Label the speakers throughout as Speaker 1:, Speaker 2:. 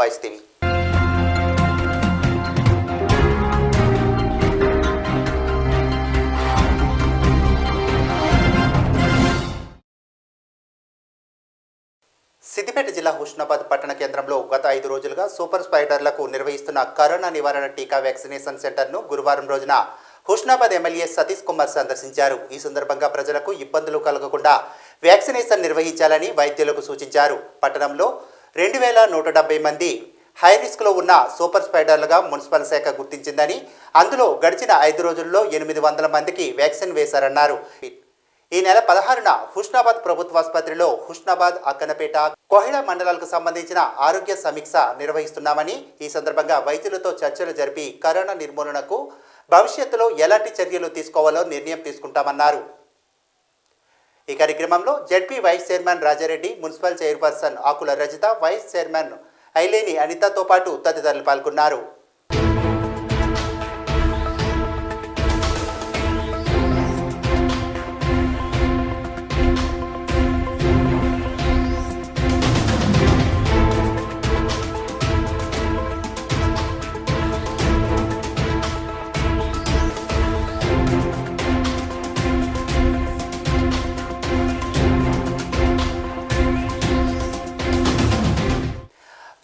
Speaker 1: నమస్తే సిద్దిపేట జిల్లా హుస్నాబాద్ పట్టణ కేంద్రంలో గత ఐదు రోజులుగా సూపర్ స్పైడర్లకు నిర్వహిస్తున్న కరోనా నివారణ టీకా వ్యాక్సినేషన్ సెంటర్ను గురువారం రోజున హుస్నాబాద్ ఎమ్మెల్యే సతీష్ కుమార్ సందర్శించారు. ఈ సందర్భంగా ప్రజలకు ఇబ్బందులు కలగకుండా వ్యాక్సినేషన్ నిర్వహించాలని వైద్యులకు సూచించారు. పట్టణంలో రెండు వేల నూట డెబ్బై మంది హై రిస్క్లో ఉన్న సూపర్ స్పైడర్లుగా మున్సిపల్ శాఖ గుర్తించిందని అందులో గడిచిన ఐదు రోజుల్లో ఎనిమిది వందల మందికి వ్యాక్సిన్ వేశారన్నారు. ఈ నెల పదహారున హుస్నాబాద్ ప్రభుత్వాసుపత్రిలో హుస్నాబాద్ అక్కనపేట కోహిడ మండలాలకు సంబంధించిన ఆరోగ్య సమీక్ష నిర్వహిస్తున్నామని ఈ సందర్భంగా వైద్యులతో చర్చలు జరిపి కరోనా నిర్మూలనకు భవిష్యత్తులో ఎలాంటి చర్యలు తీసుకోవాలో నిర్ణయం తీసుకుంటామన్నారు. ఈ కార్యక్రమంలో ZP vice chairman Raja Reddy municipal chairperson Akula Rajitha vice chairman Aileni అనితతో పాటు తదితరులు పాల్గొన్నారు.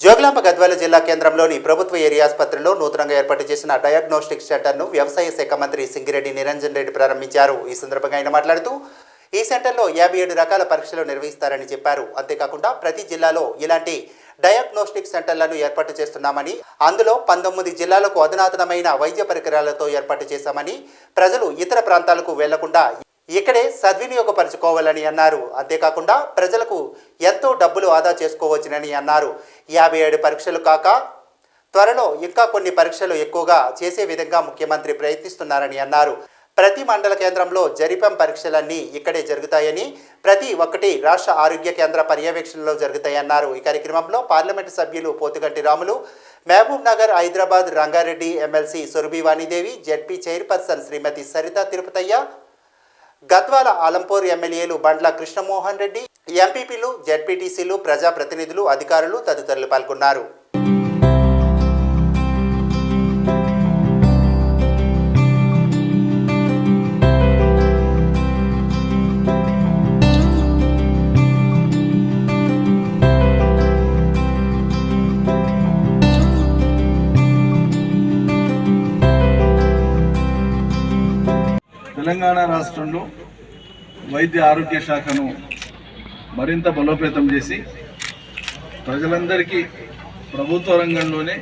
Speaker 1: జోగులాంబ గద్వాల జిల్లా కేంద్రంలోని ప్రభుత్వ ఏరియా ఆసుపత్రిలో నూతనంగా ఏర్పాటు చేసిన డయాగ్నోస్టిక్ సెంటర్ను వ్యవసాయ శాఖ మంత్రి సింగిరెడ్డి నిరంజన్ రెడ్డి ప్రారంభించారు. ఈ సందర్భంగా ఆయన మాట్లాడుతూ ఈ సెంటర్లో యాభై ఏడు రకాల పరీక్షలు నిర్వహిస్తారని చెప్పారు. అంతేకాకుండా ప్రతి జిల్లాలో ఇలాంటి డయాగ్నోస్టిక్ సెంటర్లను ఏర్పాటు చేస్తున్నామని అందులో పంతొమ్మిది జిల్లాలకు అధునాతనమైన వైద్య పరికరాలతో ఏర్పాటు చేశామని ప్రజలు ఇతర ప్రాంతాలకు వెళ్ళకుండా ఇక్కడే సద్వినియోగపరచుకోవాలని అన్నారు. అంతేకాకుండా ప్రజలకు ఎంతో డబ్బులు ఆదా చేసుకోవచ్చునని అన్నారు. యాభై ఏడు పరీక్షలు కాక త్వరలో ఇంకా కొన్ని పరీక్షలు ఎక్కువగా చేసే విధంగా ముఖ్యమంత్రి ప్రయత్నిస్తున్నారని అన్నారు. ప్రతి మండల కేంద్రంలో జరిపం పరీక్షలన్నీ ఇక్కడే జరుగుతాయని ప్రతి ఒక్కటి రాష్ట్ర ఆరోగ్య కేంద్ర పర్యవేక్షణలో జరుగుతాయన్నారు ఈ కార్యక్రమంలో పార్లమెంటు సభ్యులు Pothuganti Ramulu Mahabubnagar Hyderabad Rangareddy MLC Surabhi Vanidevi ZP chairperson Shrimati Saritha Tirupathaiah Gadwal Alampur ఎమ్మెల్యేలు బండ్ల కృష్ణమోహన్ రెడ్డి ఎంపీపీలు జెడ్పీటీసీలు ప్రజాప్రతినిధులు అధికారులు తదితరులు పాల్గొన్నారు.
Speaker 2: రాష్ట్రంలో వైద్య ఆరోగ్య శాఖను మరింత బలోపేతం చేసి ప్రజలందరికీ ప్రభుత్వ రంగంలోనే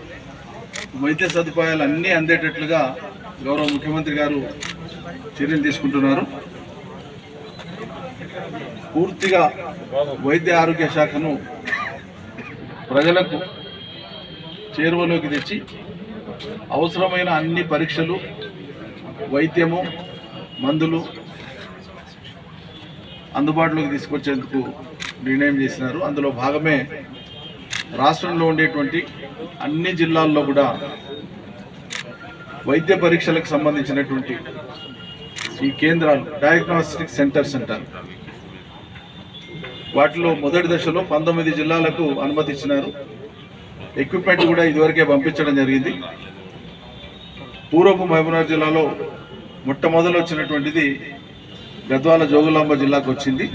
Speaker 2: వైద్య సదుపాయాలు అన్నీ అందేటట్లుగా గౌరవ ముఖ్యమంత్రి గారు చర్యలు తీసుకుంటున్నారు. పూర్తిగా వైద్య ఆరోగ్య శాఖను ప్రజలకు చేరువలోకి తెచ్చి అవసరమైన అన్ని పరీక్షలు వైద్యము మందులు అందుబాటులోకి తీసుకొచ్చేందుకు నిర్ణయం చేసినారు. అందులో భాగమే రాష్ట్రంలో ఉండేటువంటి అన్ని జిల్లాల్లో కూడా వైద్య పరీక్షలకు సంబంధించినటువంటి ఈ కేంద్రాలు డయాగ్నోస్టిక్ సెంటర్స్ అంటారు వాటిలో మొదటి దశలో పంతొమ్మిది జిల్లాలకు అనుమతి ఇచ్చినారు ఎక్విప్మెంట్ కూడా ఇదివరకే పంపించడం జరిగింది. పూర్వపు మహబూబ్నగర్ జిల్లాలో మొట్టమొదలు వచ్చినటువంటిది గద్వాల జోగులాంబ జిల్లాకు వచ్చింది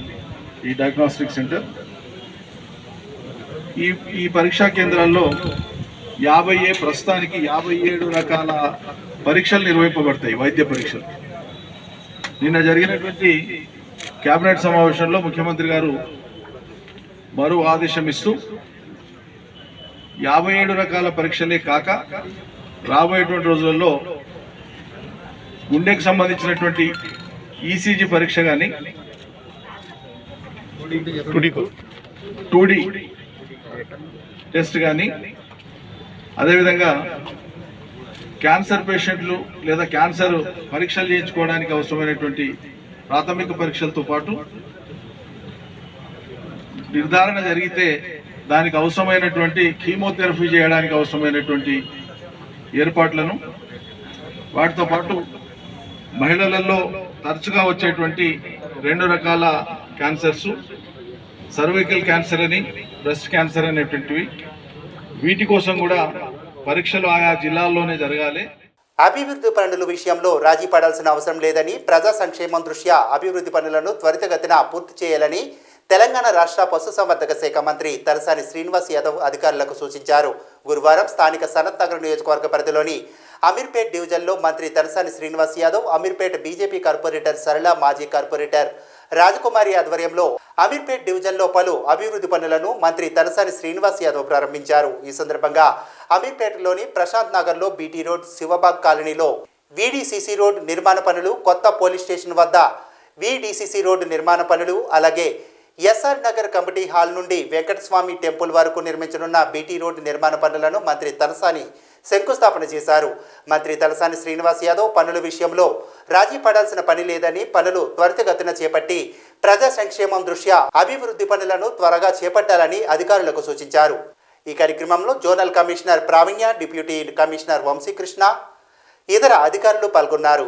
Speaker 2: ఈ డయాగ్నోస్టిక్ సెంటర్ ఈ ఈ పరీక్షా కేంద్రాల్లో యాభై ఏ ప్రస్తుతానికి యాభై ఏడు రకాల పరీక్షలు నిర్వహింపబడతాయి వైద్య పరీక్షలు. నిన్న జరిగినటువంటి కేబినెట్ సమావేశంలో ముఖ్యమంత్రి గారు మరో ఆదేశం ఇస్తూ యాభై ఏడు రకాల పరీక్షలే కాక రాబోయేటువంటి రోజులలో గుండెకు సంబంధించినటువంటి ఈసీజీ పరీక్ష కానీ టూ డి టెస్ట్ కానీ అదేవిధంగా క్యాన్సర్ పేషెంట్లు లేదా క్యాన్సర్ పరీక్షలు చేయించుకోవడానికి అవసరమైనటువంటి ప్రాథమిక పరీక్షలతో పాటు నిర్ధారణ జరిగితే దానికి అవసరమైనటువంటి కీమోథెరపీ చేయడానికి అవసరమైనటువంటి ఏర్పాట్లను వాటితో పాటు మహిళలలో తరచుగా వచ్చేటువంటి రెండు రకాల క్యాన్సర్స్ సర్వికల్ క్యాన్సర్ అని బ్రెస్ట్ క్యాన్సర్ అనేటువంటివి. వీటి కోసం కూడా పరీక్షలు ఆయా జిల్లాల్లోనే జరగాలి.
Speaker 1: అభివృద్ధి పనుల విషయంలో రాజీ పడాల్సిన అవసరం లేదని ప్రజా సంక్షేమం దృష్ట్యా అభివృద్ధి పనులను త్వరితగతిన పూర్తి చేయాలని తెలంగాణ రాష్ట్ర పశుసంవర్ధక శాఖ మంత్రి తలసాని శ్రీనివాస్ యాదవ్ అధికారులకు సూచించారు. గురువారం స్థానిక సనత్ నగర్ నియోజకవర్గ పరిధిలోని అమీర్పేట్ డివిజన్లో మంత్రి తలసాని శ్రీనివాస్ యాదవ్ అమీర్పేట్ బీజేపీ కార్పొరేటర్ సరళ మాజీ కార్పొరేటర్ రాజకుమారి ఆధ్వర్యంలో అమీర్పేట్ డివిజన్లో పలు అభివృద్ధి పనులను మంత్రి తలసాని శ్రీనివాస్ యాదవ్ ప్రారంభించారు. ఈ సందర్భంగా అమీర్పేటలోని ప్రశాంత్ నగర్లో బీటీ రోడ్ శివబాగ్ కాలనీలో వీడీసీసీ రోడ్ నిర్మాణ పనులు కొత్త పోలీస్ స్టేషన్ వద్ద వీడీసీసీ రోడ్డు నిర్మాణ పనులు అలాగే ఎస్ఆర్ నగర్ కమిటీ హాల్ నుండి వెంకటస్వామి టెంపుల్ వరకు నిర్మించనున్న బీటీ రోడ్డు నిర్మాణ పనులను మంత్రి తలసాని శంకుస్థాపన చేశారు. మంత్రి తలసాని శ్రీనివాస్ యాదవ్ పనుల విషయంలో రాజీ పడాల్సిన పని లేదని పనులు త్వరితగతిన చేపట్టి ప్రజా సంక్షేమం దృష్ట్యా అభివృద్ధి పనులను త్వరగా చేపట్టాలని అధికారులకు సూచించారు. ఈ కార్యక్రమంలో zonal commissioner Praveenya deputy commissioner Vamsikrishna ఇతర అధికారులు పాల్గొన్నారు.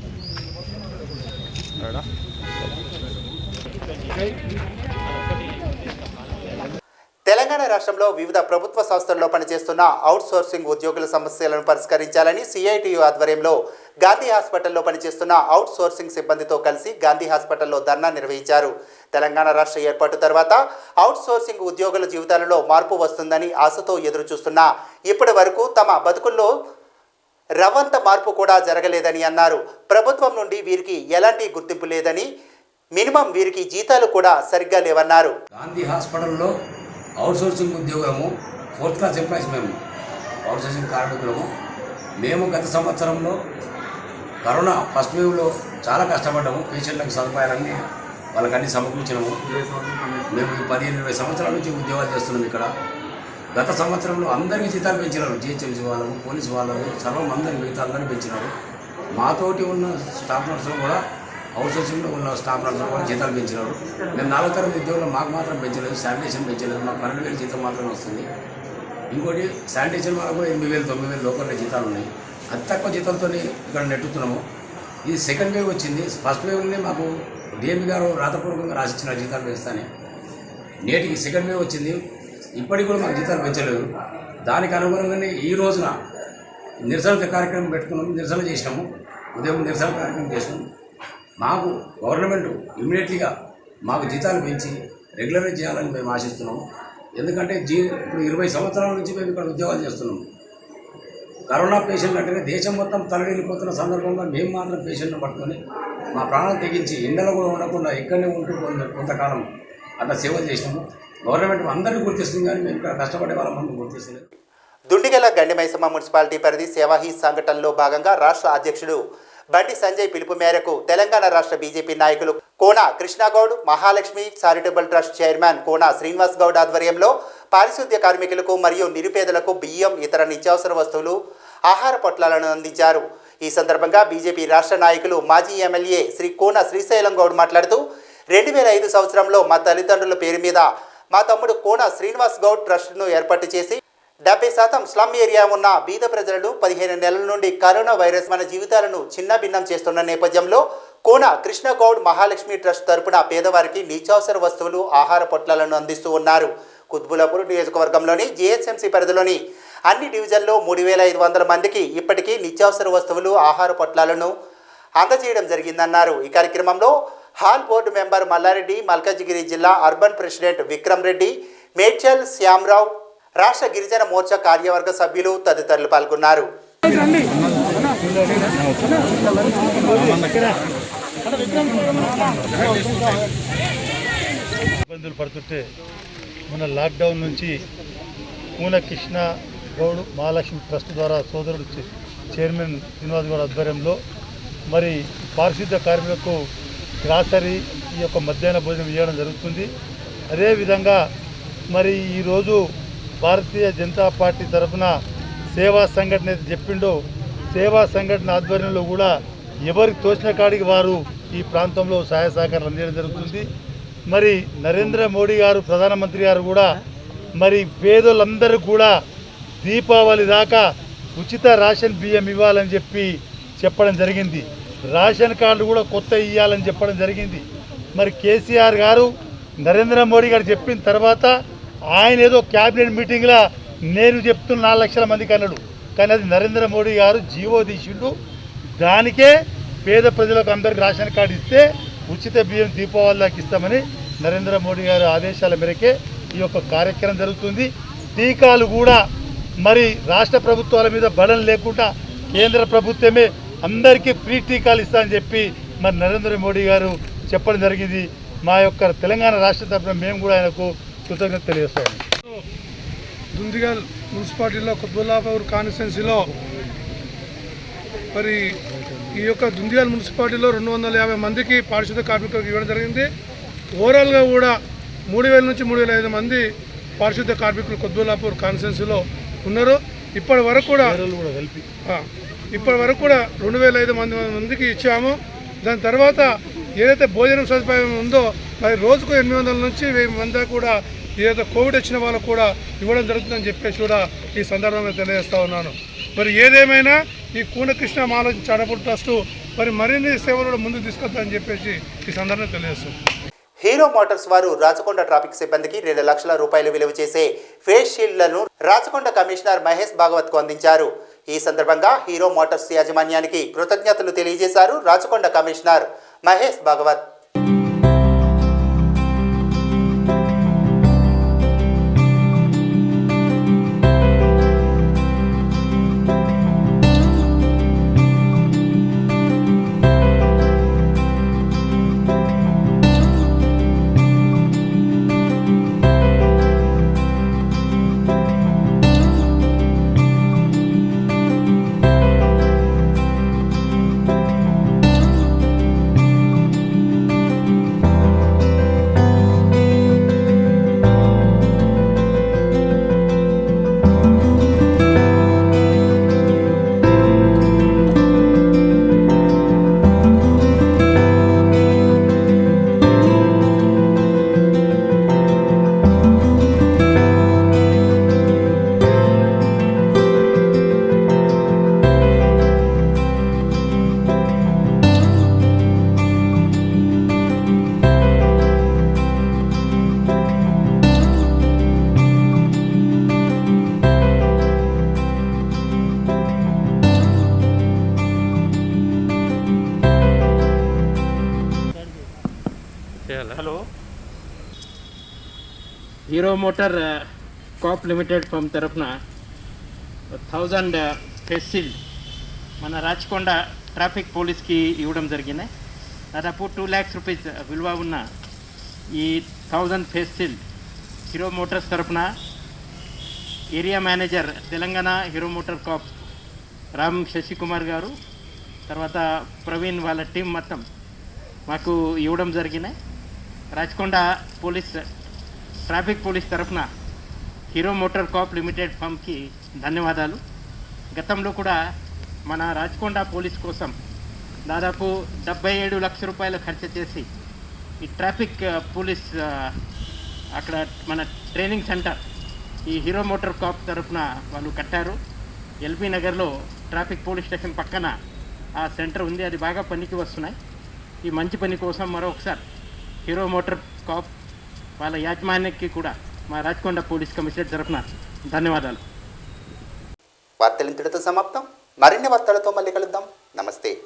Speaker 1: తెలంగాణ రాష్ట్రంలో వివిధ ప్రభుత్వ సంస్థల్లో పనిచేస్తున్న అవుట్ సోర్సింగ్ ఉద్యోగుల సమస్యలను పరిష్కరించాలని సిఐటియు ఆధ్వర్యంలో గాంధీ హాస్పిటల్లో పనిచేస్తున్న అవుట్సోర్సింగ్ సిబ్బందితో కలిసి గాంధీ హాస్పిటల్లో ధర్నా నిర్వహించారు. తెలంగాణ రాష్ట్ర ఏర్పాటు తర్వాత అవుట్ సోర్సింగ్ ఉద్యోగుల జీవితాలలో మార్పు వస్తుందని ఆశతో ఎదురు చూస్తున్నా ఇప్పటి వరకు తమ బతుకుల్లో రవంత మార్పు కూడా జరగలేదని అన్నారు. ప్రభుత్వం నుండి వీరికి ఎలాంటి గుర్తింపు లేదని మినిమం వీరికి జీతాలు కూడా సరిగ్గా లేవన్నారు.
Speaker 3: గాంధీ హాస్పిటల్లో అవుట్సోర్సింగ్ ఉద్యోగము ఫోర్త్ క్లాస్ ఎంప్లాయీస్ మేము అవుట్సోర్సింగ్ కార్మికులము. మేము గత సంవత్సరంలో కరోనా ఫస్ట్ వేవ్లో చాలా కష్టపడ్డాము. పేషెంట్లకు సదుపాయాలన్నీ వాళ్ళకన్నీ సమకూర్చినాము. మేము పదిహేను ఇరవై సంవత్సరాల నుంచి ఉద్యోగాలు చేస్తున్నాం ఇక్కడ. గత సంవత్సరంలో అందరికీ జీతాలు పెంచినారు. జిహెచ్ఎంసీ వాళ్ళకు పోలీసు వాళ్ళకు సర్వం అందరికి జీతాలందరూ పెంచినారు. మాతోటి ఉన్న స్టాఫ్ నర్సులు కూడా అవుట్సోర్సింగ్లో ఉన్న స్టాఫ్ నర్సులు కూడా జీతాలు పెంచినారు. మేము నాలుగు తరగతి ఉద్యోగులు మాకు మాత్రం పెంచలేదు శానిటేషన్ పెంచలేదు మాకు పన్నెండు వేలు జీతం మాత్రమే వస్తుంది. ఇంకోటి శానిటేషన్ వాళ్ళకు ఎనిమిది వేలు తొమ్మిది వేలు లోకల్లో జీతాలు ఉన్నాయి. అతి తక్కువ జీతంతో ఇక్కడ నెట్టుతున్నాము. ఇది సెకండ్ వేవ్ వచ్చింది. ఫస్ట్ వేవ్లోనే మాకు డిఎంపీ గారు రాతపూర్వకంగా రాసిచ్చిన జీతాలు పెంచుతానే. నేటికి సెకండ్ వేవ్ వచ్చింది. ఇప్పటికి కూడా మాకు జీతాలు పెంచలేదు. దానికి అనుగుణంగానే ఈ రోజున నిరసన కార్యక్రమం పెట్టుకున్నాము నిరసన చేసినాము. ఉదయం నిరసన కార్యక్రమం చేసినాము మాకు గవర్నమెంట్ ఇమీడియట్లీగా మాకు జీతాలు పెంచి రెగ్యులరైజ్ చేయాలని మేము ఆశిస్తున్నాము ఎందుకంటే జీ ఇప్పుడు ఇరవై సంవత్సరాల నుంచి మేము ఇక్కడ ఉద్యోగాలు చేస్తున్నాము కరోనా పేషెంట్ అంటేనే దేశం మొత్తం తలడిల్లిపోతున్న సందర్భంలో మేము మాత్రం పేషెంట్ను పట్టుకొని మా ప్రాణం తెగించి ఎండలో కూడా ఉండకుండా ఇక్కడనే ఉంటూ కొంత కొంతకాలం అట్లా సేవలు చేసినాము. గవర్నమెంట్ అందరినీ గుర్తిస్తుంది కానీ మేము ఇక్కడ కష్టపడే వాళ్ళ మంది గుర్తిస్తలేదు.
Speaker 1: దుండిగల గండిమైసమ్మ మున్సిపాలిటీ పరిధి సేవాహి సంఘటనలో భాగంగా రాష్ట్ర అధ్యక్షుడు బండి సంజయ్ పిలుపు మేరకు తెలంగాణ రాష్ట్ర బీజేపీ నాయకులు Kona Krishnagoud Mahalakshmi charitable trust chairman Kona Srinivas Goud ఆధ్వర్యంలో పారిశుద్ధ్య కార్మికులకు మరియు నిరుపేదలకు బియ్యం ఇతర నిత్యావసర వస్తువులు ఆహార పొట్లాలను అందించారు. ఈ సందర్భంగా బీజేపీ రాష్ట్ర నాయకులు మాజీ ఎమ్మెల్యే శ్రీ కోన శ్రీశైలం గౌడ్ మాట్లాడుతూ రెండు వేల ఐదు సంవత్సరంలో మా తల్లిదండ్రుల పేరు మీద మా తమ్ముడు కోన శ్రీనివాస్ గౌడ్ ట్రస్ట్ను ఏర్పాటు చేసి డెబ్బై శాతం స్లమ్ ఏరియా ఉన్న బీద ప్రజలను పదిహేను నెలల నుండి కరోనా వైరస్ మన జీవితాలను చిన్న భిన్నం చేస్తున్న నేపథ్యంలో కోన కృష్ణగౌడ్ మహాలక్ష్మి ట్రస్ట్ తరపున పేదవారికి నిత్యావసర వస్తువులు ఆహార పొట్లాలను అందిస్తూ ఉన్నారు. కుత్బులాపూర్ నియోజకవర్గంలోని జిహెచ్ఎంసీ పరిధిలోని అన్ని డివిజన్లో మూడు వేల ఐదు వందల మందికి ఇప్పటికీ నిత్యావసర వస్తువులు ఆహార పొట్లాలను అందజేయడం జరిగిందన్నారు. ఈ కార్యక్రమంలో hall board member Mallareddy Malkajgiri జిల్లా అర్బన్ ప్రెసిడెంట్ విక్రమ్ రెడ్డి మేడ్చల్ శ్యామరావు రాష్ట్ర గిరిజన మోర్చా కార్యవర్గ సభ్యులు తదితరులు పాల్గొన్నారు.
Speaker 4: ఇబ్బందులు పడుతుంటే మన లాక్డౌన్ నుంచి మూల కృష్ణ గౌడ్ మహాలక్ష్మి ట్రస్ట్ ద్వారా సోదరుడు చైర్మన్ శ్రీనివాస్ గౌడ్ ఆధ్వర్యంలో మరి పారిశుద్ధ కార్మికులకు గ్రాసరీ ఈ యొక్క మధ్యాహ్న భోజనం ఇవ్వడం జరుగుతుంది. అదేవిధంగా మరి ఈరోజు భారతీయ జనతా పార్టీ తరఫున సేవా సంఘటన అయితే చెప్పిండో సేవా సంఘటన ఆధ్వర్యంలో కూడా ఎవరికి తోచిన కాడికి వారు ఈ ప్రాంతంలో సహాయ సహకారాలు అందించడం జరుగుతుంది. మరి నరేంద్ర మోడీ గారు ప్రధానమంత్రి గారు కూడా మరి పేదోళ్ళందరూ కూడా దీపావళి దాకా ఉచిత రేషన్ బియ్యం ఇవ్వాలని చెప్పి చెప్పడం జరిగింది. రేషన్ కార్డు కూడా కొత్త ఇవ్వాలని చెప్పడం జరిగింది. మరి కేసీఆర్ గారు నరేంద్ర మోడీ గారు చెప్పిన తర్వాత ఆయన ఏదో క్యాబినెట్ మీటింగ్లో నేను చెప్తున్న నాలుగు లక్షల మందికి అన్నాడు. కానీ అది నరేంద్ర మోడీ గారు జీవో తీసిండు. దానికే పేద ప్రజలకు అందరికి రేషన్ కార్డు ఇస్తే ఉచిత బియ్యం దీపావళి దాకా ఇస్తామని నరేంద్ర మోడీ గారు ఆదేశాల మేరకే ఈ యొక్క కార్యక్రమం జరుగుతుంది. టీకాలు కూడా మరి రాష్ట్ర ప్రభుత్వాల మీద బలం లేకుండా కేంద్ర ప్రభుత్వమే అందరికీ ఫ్రీ టీకాలు ఇస్తా అని చెప్పి మరి నరేంద్ర మోడీ గారు చెప్పడం జరిగింది. మా యొక్క తెలంగాణ రాష్ట్ర తరఫున మేము కూడా ఆయనకు కృతజ్ఞత తెలియజేస్తాము
Speaker 5: దుందిగల్ మున్సిపాలిటీలో కుత్బుల్లాపూర్ కాన్స్టిట్యున్సీలో మరి ఈ యొక్క దుందిగల్ మున్సిపాలిటీలో రెండు వందల యాభై మందికి పారిశుద్ధ కార్మికులకు ఇవ్వడం జరిగింది. ఓవరాల్గా కూడా మూడు వేల నుంచి మూడు వేల ఐదు మంది పారిశుద్ధ కార్మికులు కుత్బుల్లాపూర్ కాన్స్టిట్యున్సీలో ఉన్నారు. ఇప్పటి వరకు కూడా ఇప్పటి వరకు కూడా రెండు వేల ఐదు మంది మందికి ఇచ్చాము. దాని తర్వాత ఏదైతే భోజనం సదుపాయం ఉందో మరి రోజుకు ఎనిమిది వందల నుంచి వెయ్యి మంది కూడా ఏదైతే కోవిడ్ వచ్చిన వాళ్ళకు కూడా ఇవ్వడం జరుగుతుందని చెప్పేసి కూడా ఈ సందర్భంగా తెలియజేస్తా ఉన్నాను. మరి ఏదేమైనా ఈ కూనకృష్ణ మాల చాడపూర్ ట్రస్ట్ మరి మరిన్ని సేవలు కూడా ముందుకు తీసుకొద్దని చెప్పేసి ఈ సందర్భంగా తెలియజేస్తాం
Speaker 1: హీరో మోటార్స్ వారు రాచకొండ ట్రాఫిక్ సిబ్బందికి రెండు లక్షల రూపాయలు విలువ చేసే ఫేస్ షీల్డ్లను రాచకొండ కమిషనర్ మహేష్ భాగవత్కు అందించారు. ఈ సందర్భంగా హీరో మోటార్స్ యాజమాన్యానికి కృతజ్ఞతలు తెలియజేశారు Rachakonda commissioner Mahesh Bhagwat.
Speaker 6: Hello. Hero Motor Corp limited firm తరఫున థౌజండ్ ఫెసిల్ మన రాచకొండ ట్రాఫిక్ పోలీస్కి ఇవ్వడం జరిగింది. దాదాపు టూ ల్యాక్స్ రూపీస్ విలువ ఉన్న ఈ థౌజండ్ ఫెసిల్ హీరో మోటార్స్ తరఫున area manager Telangana Hero Motor Corp Ram Sasikumar గారు తర్వాత ప్రవీణ్ వాళ్ళ టీం మొత్తం మాకు ఇవ్వడం జరిగినాయి రాచకొండ పోలీస్ ట్రాఫిక్ పోలీస్ తరఫున హీరో మోటార్ కాప్ లిమిటెడ్ ఫామ్కి ధన్యవాదాలు. గతంలో కూడా మన రాచకొండ పోలీస్ కోసం దాదాపు డెబ్బై ఏడు లక్షల రూపాయలు ఖర్చు చేసి ఈ ట్రాఫిక్ పోలీస్ అక్కడ మన ట్రైనింగ్ సెంటర్ ఈ హీరో మోటార్ కాప్ తరఫున వాళ్ళు కట్టారు. ఎల్బీ నగర్లో ట్రాఫిక్ పోలీస్ స్టేషన్ పక్కన ఆ సెంటర్ ఉంది. అది బాగా పనికి వస్తున్నాయి. ఈ మంచి పని కోసం మరొకసారి హీరో మోటార్ కాప్ వాళ్ళ యాజమాన్యానికి కూడా మా రాచకొండ పోలీస్ కమిషనర్ తరఫున ధన్యవాదాలు.
Speaker 1: వార్తలు ఇంతటితో సమాప్తం. మరిన్ని వార్తలతో మళ్ళీ కలుద్దాం. నమస్తే.